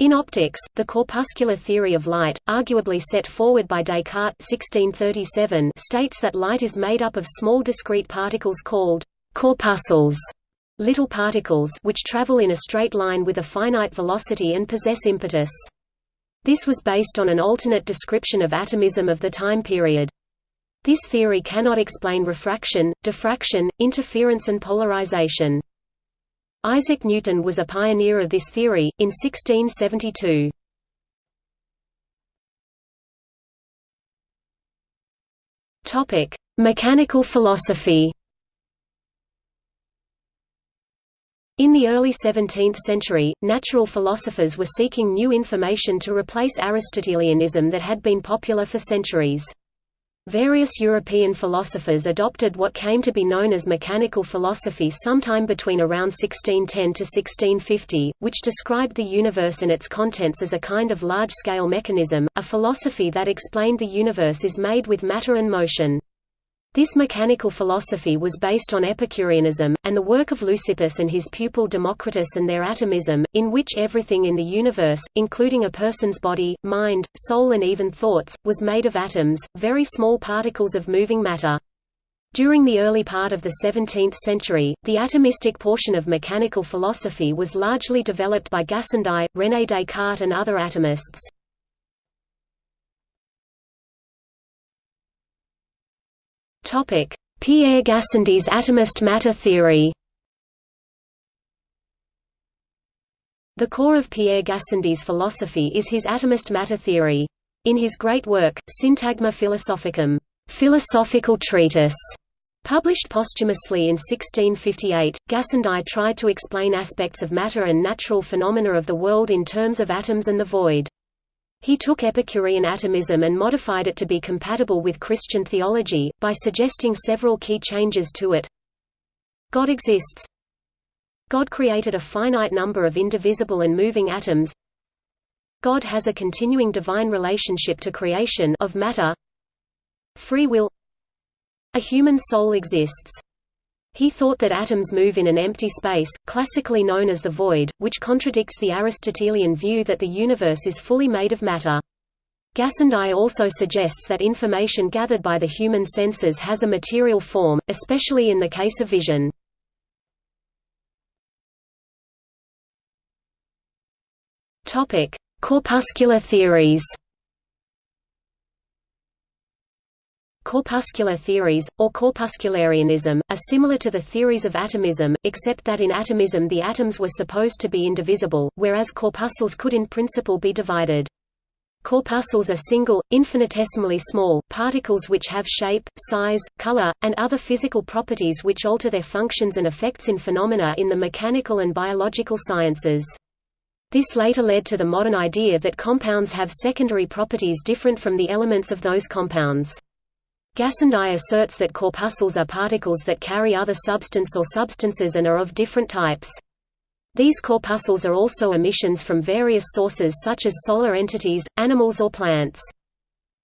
In optics, the corpuscular theory of light, arguably set forward by Descartes 1637, states that light is made up of small discrete particles called corpuscles, little particles which travel in a straight line with a finite velocity and possess impetus. This was based on an alternate description of atomism of the time period. This theory cannot explain refraction, diffraction, interference and polarization. Isaac Newton was a pioneer of this theory, in 1672. Mechanical philosophy In the early 17th century, natural philosophers were seeking new information to replace Aristotelianism that had been popular for centuries. Various European philosophers adopted what came to be known as mechanical philosophy sometime between around 1610 to 1650, which described the universe and its contents as a kind of large-scale mechanism, a philosophy that explained the universe is made with matter and motion. This mechanical philosophy was based on Epicureanism, and the work of Leucippus and his pupil Democritus and their atomism, in which everything in the universe, including a person's body, mind, soul and even thoughts, was made of atoms, very small particles of moving matter. During the early part of the 17th century, the atomistic portion of mechanical philosophy was largely developed by Gassendi, René Descartes and other atomists. Pierre Gassendi's atomist matter theory The core of Pierre Gassendi's philosophy is his atomist matter theory. In his great work, Syntagma Philosophicum philosophical treatise", published posthumously in 1658, Gassendi tried to explain aspects of matter and natural phenomena of the world in terms of atoms and the void. He took Epicurean atomism and modified it to be compatible with Christian theology, by suggesting several key changes to it. God exists. God created a finite number of indivisible and moving atoms. God has a continuing divine relationship to creation of matter. Free will A human soul exists. He thought that atoms move in an empty space, classically known as the void, which contradicts the Aristotelian view that the universe is fully made of matter. Gassendi also suggests that information gathered by the human senses has a material form, especially in the case of vision. Corpuscular theories Corpuscular theories, or corpuscularianism, are similar to the theories of atomism, except that in atomism the atoms were supposed to be indivisible, whereas corpuscles could in principle be divided. Corpuscles are single, infinitesimally small, particles which have shape, size, color, and other physical properties which alter their functions and effects in phenomena in the mechanical and biological sciences. This later led to the modern idea that compounds have secondary properties different from the elements of those compounds. Gassendi asserts that corpuscles are particles that carry other substance or substances and are of different types. These corpuscles are also emissions from various sources such as solar entities, animals or plants.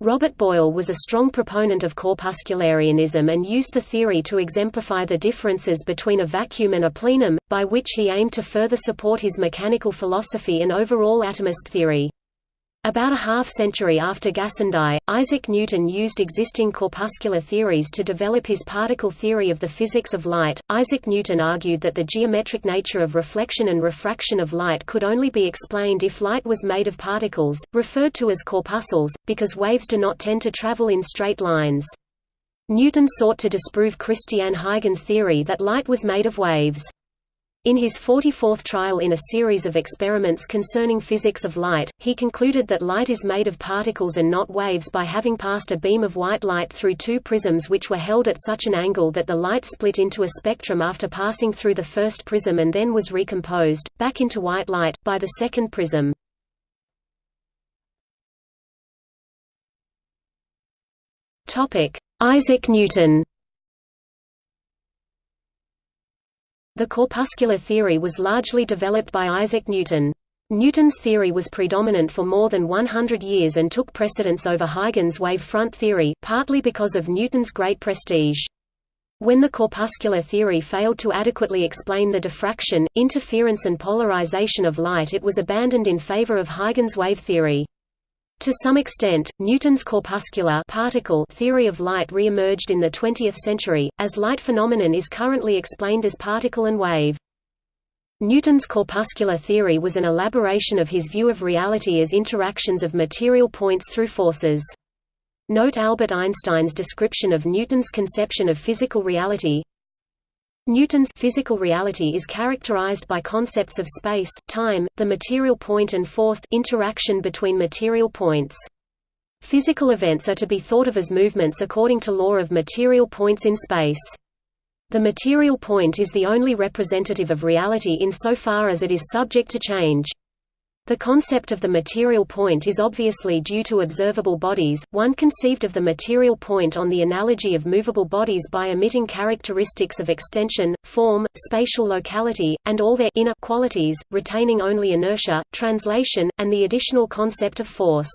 Robert Boyle was a strong proponent of corpuscularianism and used the theory to exemplify the differences between a vacuum and a plenum, by which he aimed to further support his mechanical philosophy and overall atomist theory. About a half-century after Gassendi, Isaac Newton used existing corpuscular theories to develop his particle theory of the physics of light. Isaac Newton argued that the geometric nature of reflection and refraction of light could only be explained if light was made of particles, referred to as corpuscles, because waves do not tend to travel in straight lines. Newton sought to disprove Christiaan Huygens' theory that light was made of waves. In his 44th trial in a series of experiments concerning physics of light, he concluded that light is made of particles and not waves by having passed a beam of white light through two prisms which were held at such an angle that the light split into a spectrum after passing through the first prism and then was recomposed, back into white light, by the second prism. Isaac Newton The corpuscular theory was largely developed by Isaac Newton. Newton's theory was predominant for more than 100 years and took precedence over Huygens' wave-front theory, partly because of Newton's great prestige. When the corpuscular theory failed to adequately explain the diffraction, interference and polarization of light it was abandoned in favor of Huygens wave theory. To some extent, Newton's corpuscular particle theory of light re-emerged in the 20th century, as light phenomenon is currently explained as particle and wave. Newton's corpuscular theory was an elaboration of his view of reality as interactions of material points through forces. Note Albert Einstein's description of Newton's conception of physical reality. Newton's physical reality is characterized by concepts of space, time, the material point and force interaction between material points. Physical events are to be thought of as movements according to law of material points in space. The material point is the only representative of reality insofar as it is subject to change. The concept of the material point is obviously due to observable bodies, one conceived of the material point on the analogy of movable bodies by omitting characteristics of extension, form, spatial locality, and all their inner qualities, retaining only inertia, translation, and the additional concept of force.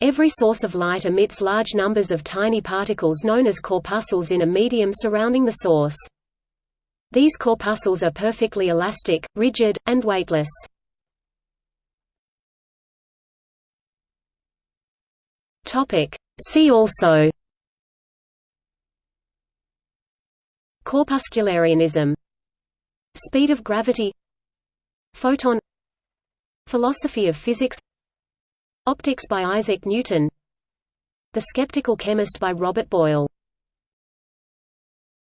Every source of light emits large numbers of tiny particles known as corpuscles in a medium surrounding the source. These corpuscles are perfectly elastic, rigid, and weightless. See also. Corpuscularianism. Speed of gravity. Photon. Philosophy of physics. Optics by Isaac Newton. The Skeptical Chemist by Robert Boyle